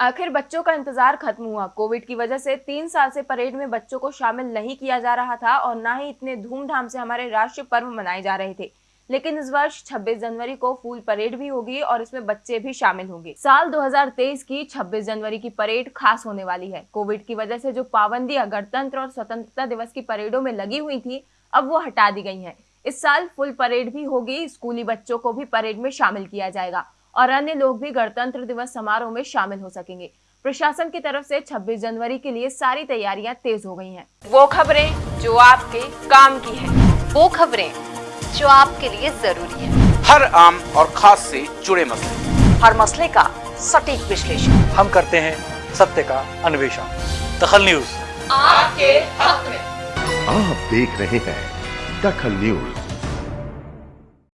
आखिर बच्चों का इंतज़ार खत्म हुआ। कोविड की वजह से तीन साल से परेड में बच्चों को शामिल नहीं किया जा रहा था और न ही इतने धूमधाम से हमारे राष्ट्रीय पर्व मनाए जा रहे थे। लेकिन इस वर्ष 26 जनवरी को फूल परेड भी होगी और इसमें बच्चे भी शामिल होंगे। साल 2023 की 26 जनवरी की परेड खास होने वाली है। कोविड की वजह से जो पाबंदियाँ गणतंत्र और स्वतंत्रता दिवस की परेडों में लगी हुई थी, अब वो हटा दी गई है। इस साल फुल परेड भी होगी। स्कूली बच्चों को भी परेड में शामिल किया जाएगा। और अन्य लोग भी गणतंत्र दिवस समारोह में शामिल हो सकेंगे। प्रशासन की तरफ़ से 26 जनवरी के लिए सारी तैयारियाँ तेज हो गई हैं। वो खबरें जो आपके काम की है। वो खबरें जो आपके लिए ज़रूरी है। हर आम और खास से जुड़े मसले। हर मसले का सटीक विश्लेषण। हम करते हैं सत्य का अन्वेषण। दखल न्यूज़। आपके हक में। आप देख रहे हैं दखल न्यूज़।